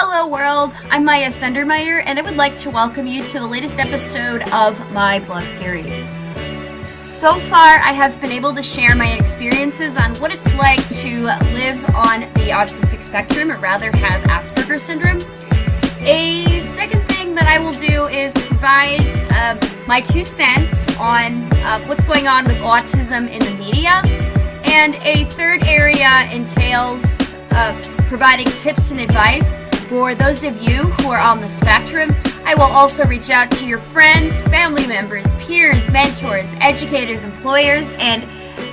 Hello world, I'm Maya Sendermeyer and I would like to welcome you to the latest episode of my blog series. So far I have been able to share my experiences on what it's like to live on the autistic spectrum or rather have Asperger's syndrome. A second thing that I will do is provide uh, my two cents on uh, what's going on with autism in the media. And a third area entails uh, providing tips and advice for those of you who are on the spectrum, I will also reach out to your friends, family members, peers, mentors, educators, employers, and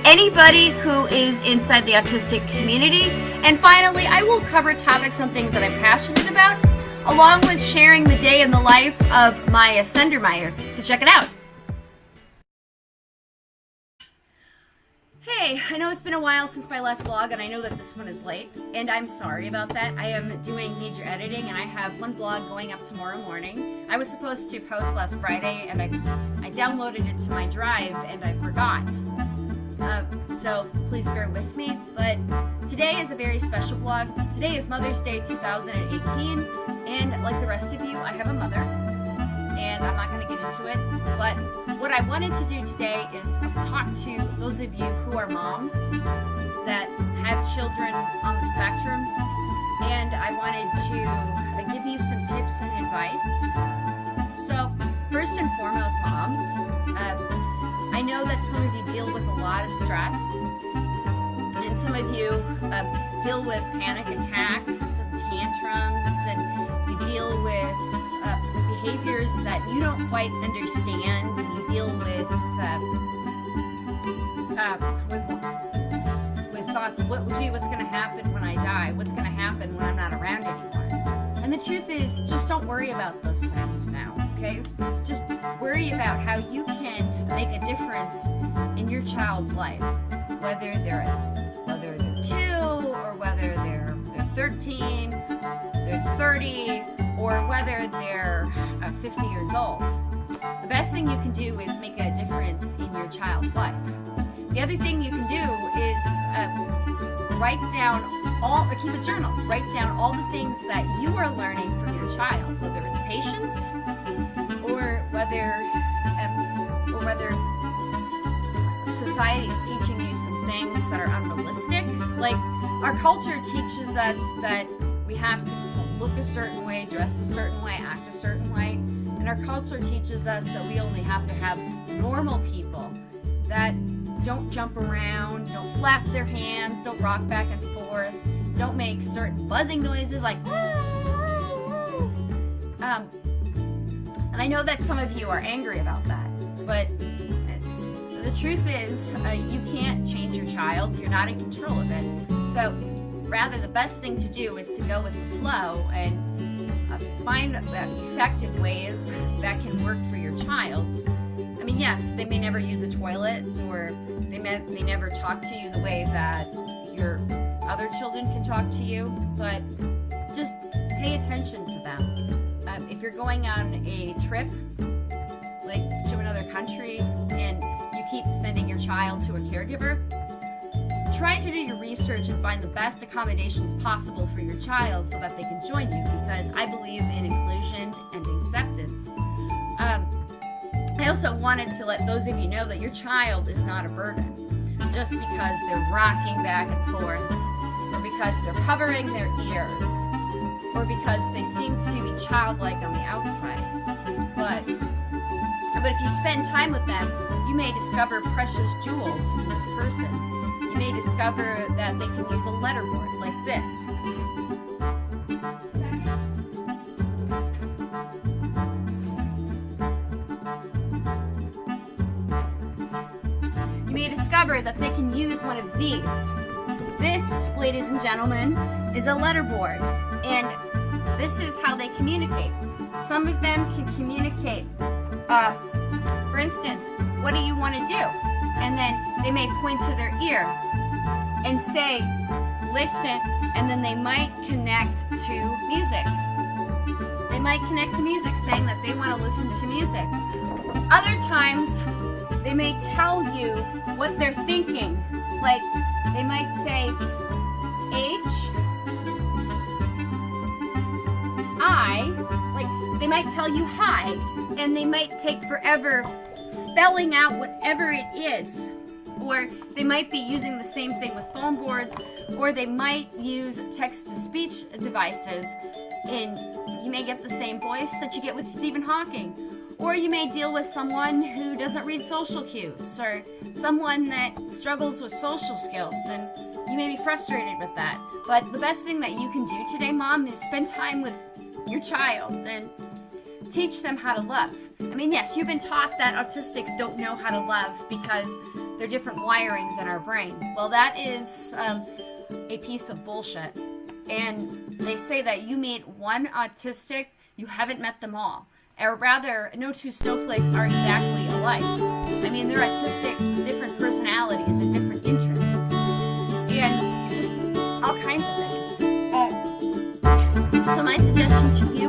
anybody who is inside the autistic community. And finally, I will cover topics on things that I'm passionate about, along with sharing the day in the life of Maya Sendermeyer. So check it out. Hey, I know it's been a while since my last vlog, and I know that this one is late, and I'm sorry about that. I am doing major editing, and I have one vlog going up tomorrow morning. I was supposed to post last Friday, and I, I downloaded it to my drive, and I forgot. Uh, so please bear with me, but today is a very special vlog. Today is Mother's Day 2018, and like the rest of you, I have a mother, and I'm not going to get into it, but what I wanted to do today is talk to those of you who are moms that have children on the spectrum, and I wanted to uh, give you some tips and advice. So, first and foremost, moms, uh, I know that some of you deal with a lot of stress, and some of you uh, deal with panic attacks, tantrums, and you deal with uh, behaviors that you don't quite understand when you deal with uh, uh, with with thoughts of what gee what's going to happen when I die? What's going to happen when I'm not around anymore? And the truth is just don't worry about those things now okay? Just worry about how you can make a difference in your child's life whether they're whether they're two or whether they're they're 13 they're 30 or whether they're 50 years old. The best thing you can do is make a difference in your child's life. The other thing you can do is uh, write down all, or keep a journal. Write down all the things that you are learning from your child, whether it's patience or whether, um, or whether society is teaching you some things that are unrealistic. Like our culture teaches us that we have to look a certain way, dress a certain way, act a certain way. And our culture teaches us that we only have to have normal people that don't jump around, don't flap their hands, don't rock back and forth, don't make certain buzzing noises like um, and I know that some of you are angry about that, but the truth is uh, you can't change your child. You're not in control of it. So rather the best thing to do is to go with the flow and uh, find effective ways that can work for your child. I mean, yes, they may never use a toilet or they may, may never talk to you the way that your other children can talk to you, but just pay attention to them. Um, if you're going on a trip, like to another country, and you keep sending your child to a caregiver, try to do your research and find the best accommodations possible for your child so that they can join you because I believe in inclusion and acceptance. Um, I also wanted to let those of you know that your child is not a burden just because they're rocking back and forth or because they're covering their ears or because they seem to be childlike on the outside. But, but if you spend time with them, you may discover precious jewels from this person may discover that they can use a letterboard like this. You may discover that they can use one of these. This, ladies and gentlemen, is a letterboard, and this is how they communicate. Some of them can communicate, uh, for instance, what do you want to do? And then they may point to their ear and say, listen, and then they might connect to music. They might connect to music saying that they want to listen to music. Other times, they may tell you what they're thinking. Like, they might say, H, they might tell you hi, and they might take forever spelling out whatever it is. Or they might be using the same thing with phone boards, or they might use text-to-speech devices, and you may get the same voice that you get with Stephen Hawking. Or you may deal with someone who doesn't read social cues, or someone that struggles with social skills, and you may be frustrated with that. But the best thing that you can do today, Mom, is spend time with your child and teach them how to love. I mean, yes, you've been taught that autistics don't know how to love because they're different wirings in our brain. Well, that is um, a piece of bullshit. And they say that you meet one autistic, you haven't met them all or rather, no two snowflakes are exactly alike. I mean, they're autistics with different personalities and different interests, and just all kinds of things. Uh, so my suggestion to you